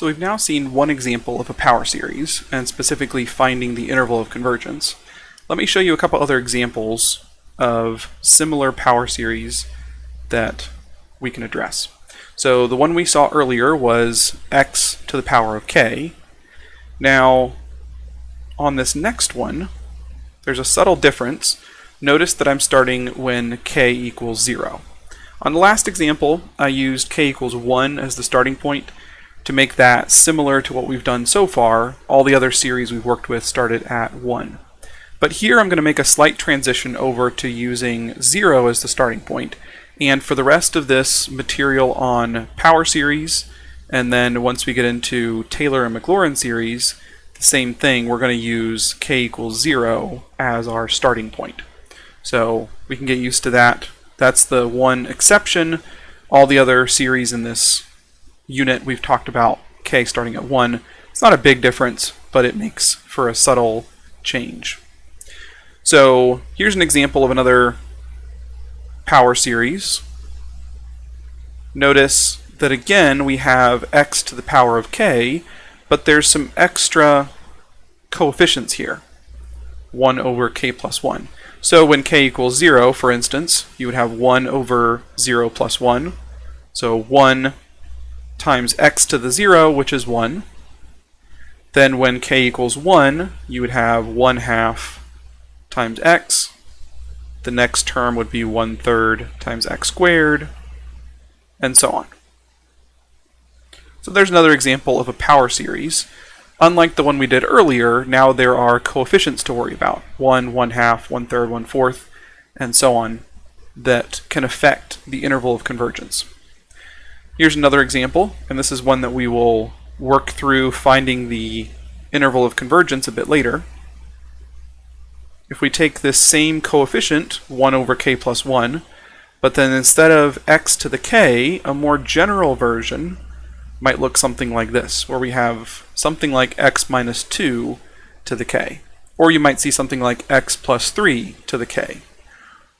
So we've now seen one example of a power series, and specifically finding the interval of convergence. Let me show you a couple other examples of similar power series that we can address. So the one we saw earlier was x to the power of k. Now, on this next one, there's a subtle difference. Notice that I'm starting when k equals 0. On the last example, I used k equals 1 as the starting point, to make that similar to what we've done so far, all the other series we've worked with started at 1. But here I'm going to make a slight transition over to using 0 as the starting point. And for the rest of this material on power series, and then once we get into Taylor and Maclaurin series, the same thing, we're going to use k equals 0 as our starting point. So we can get used to that. That's the one exception. All the other series in this unit, we've talked about k starting at 1. It's not a big difference, but it makes for a subtle change. So here's an example of another power series. Notice that again we have x to the power of k, but there's some extra coefficients here. 1 over k plus 1. So when k equals 0, for instance, you would have 1 over 0 plus 1. So 1 times x to the 0, which is 1. Then when k equals 1, you would have 1 half times x. The next term would be 1 third times x squared, and so on. So there's another example of a power series. Unlike the one we did earlier, now there are coefficients to worry about. 1, 1 half, 1 third, 1 fourth, and so on, that can affect the interval of convergence. Here's another example, and this is one that we will work through finding the interval of convergence a bit later. If we take this same coefficient, 1 over k plus 1, but then instead of x to the k, a more general version might look something like this, where we have something like x minus 2 to the k. Or you might see something like x plus 3 to the k,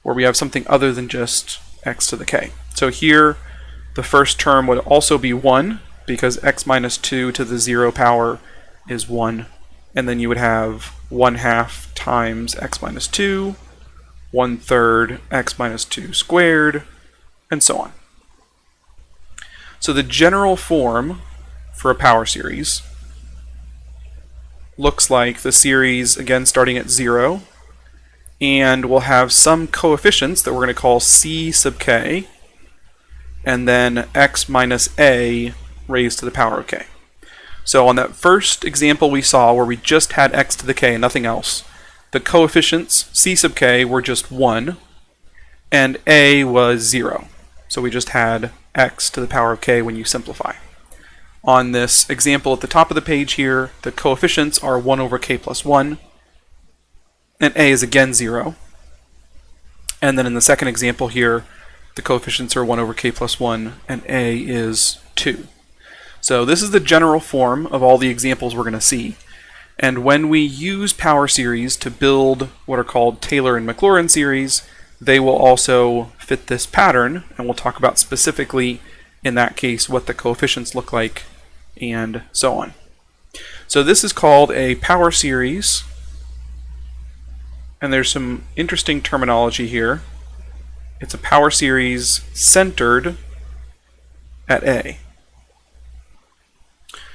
where we have something other than just x to the k. So here, the first term would also be 1 because x minus 2 to the 0 power is 1. And then you would have 1 half times x minus 2, 1 third x minus 2 squared, and so on. So the general form for a power series looks like the series, again, starting at 0, and we'll have some coefficients that we're going to call c sub k, and then x minus a raised to the power of k. So on that first example we saw where we just had x to the k and nothing else, the coefficients c sub k were just 1 and a was 0. So we just had x to the power of k when you simplify. On this example at the top of the page here, the coefficients are 1 over k plus 1, and a is again 0. And then in the second example here, the coefficients are 1 over k plus 1, and a is 2. So this is the general form of all the examples we're going to see. And when we use power series to build what are called Taylor and Maclaurin series, they will also fit this pattern, and we'll talk about specifically in that case what the coefficients look like and so on. So this is called a power series, and there's some interesting terminology here. It's a power series centered at A.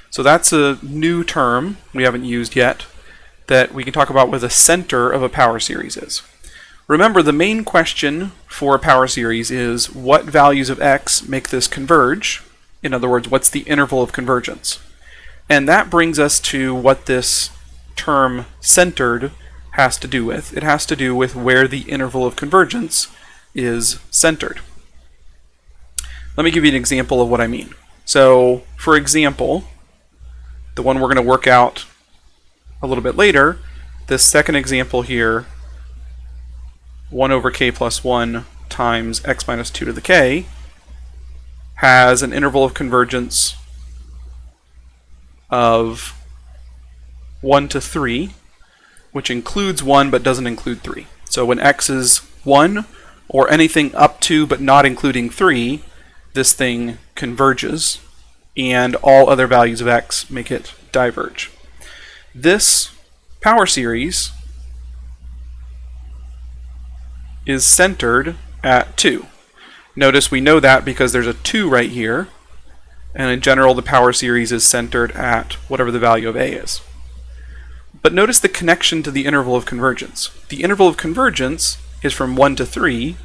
So that's a new term we haven't used yet that we can talk about what the center of a power series is. Remember, the main question for a power series is what values of x make this converge? In other words, what's the interval of convergence? And that brings us to what this term centered has to do with. It has to do with where the interval of convergence is centered. Let me give you an example of what I mean. So, for example, the one we're going to work out a little bit later, this second example here, 1 over k plus 1 times x minus 2 to the k, has an interval of convergence of 1 to 3, which includes 1 but doesn't include 3. So when x is 1, or anything up to but not including 3, this thing converges and all other values of x make it diverge. This power series is centered at 2. Notice we know that because there's a 2 right here, and in general the power series is centered at whatever the value of a is. But notice the connection to the interval of convergence. The interval of convergence is from 1 to 3,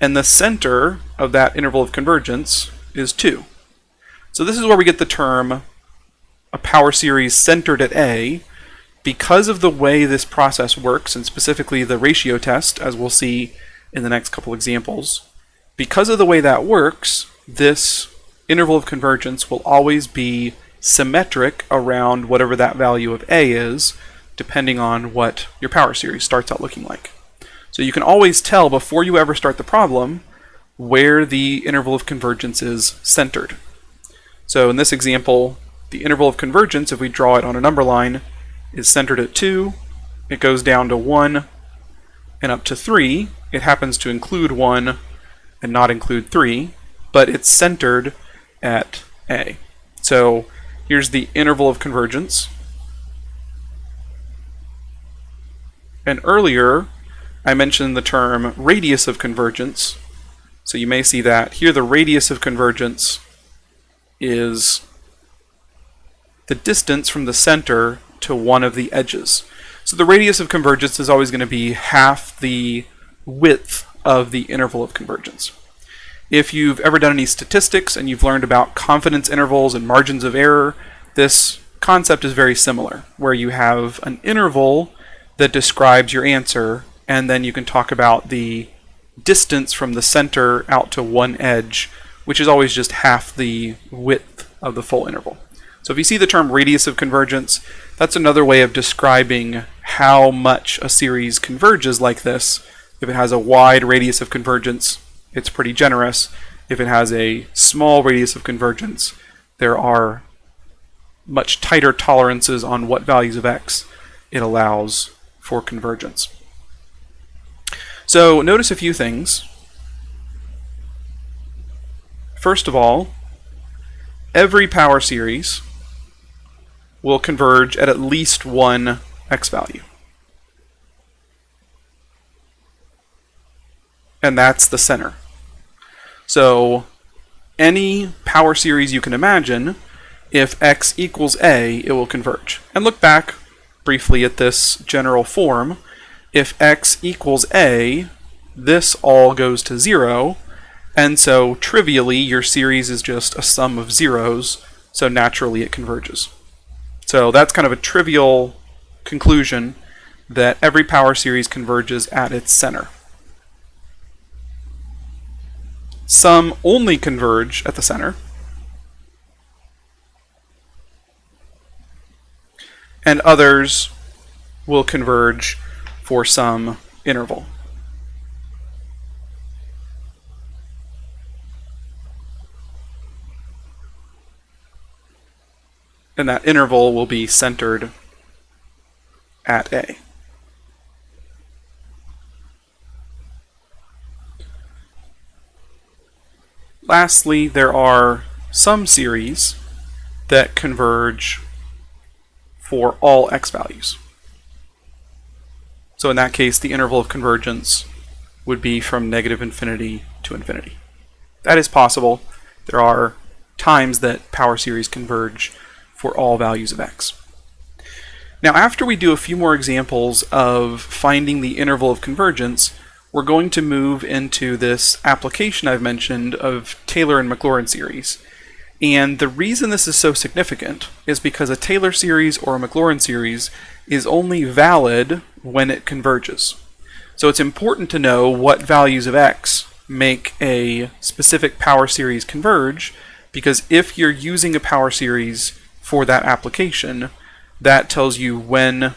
and the center of that interval of convergence is 2. So this is where we get the term a power series centered at A. Because of the way this process works, and specifically the ratio test, as we'll see in the next couple examples, because of the way that works, this interval of convergence will always be symmetric around whatever that value of A is, depending on what your power series starts out looking like. So you can always tell before you ever start the problem where the interval of convergence is centered. So in this example, the interval of convergence, if we draw it on a number line, is centered at 2, it goes down to 1, and up to 3. It happens to include 1 and not include 3, but it's centered at A. So here's the interval of convergence. And earlier, I mentioned the term radius of convergence. So you may see that. Here the radius of convergence is the distance from the center to one of the edges. So the radius of convergence is always going to be half the width of the interval of convergence. If you've ever done any statistics and you've learned about confidence intervals and margins of error, this concept is very similar, where you have an interval that describes your answer, and then you can talk about the distance from the center out to one edge, which is always just half the width of the full interval. So if you see the term radius of convergence, that's another way of describing how much a series converges like this. If it has a wide radius of convergence, it's pretty generous. If it has a small radius of convergence, there are much tighter tolerances on what values of x it allows for convergence. So notice a few things. First of all, every power series will converge at at least one x value. And that's the center. So any power series you can imagine, if x equals a, it will converge. And look back briefly at this general form, if x equals a, this all goes to 0, and so trivially your series is just a sum of zeros, so naturally it converges. So that's kind of a trivial conclusion that every power series converges at its center. Some only converge at the center, and others will converge for some interval. And that interval will be centered at A. Lastly, there are some series that converge for all x values. So in that case, the interval of convergence would be from negative infinity to infinity. That is possible. There are times that power series converge for all values of x. Now after we do a few more examples of finding the interval of convergence, we're going to move into this application I've mentioned of Taylor and Maclaurin series. And the reason this is so significant is because a Taylor series or a Maclaurin series is only valid when it converges. So it's important to know what values of x make a specific power series converge, because if you're using a power series for that application, that tells you when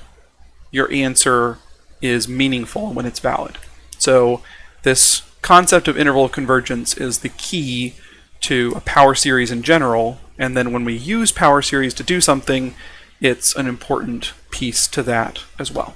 your answer is meaningful and when it's valid. So this concept of interval convergence is the key to a power series in general, and then when we use power series to do something, it's an important piece to that as well.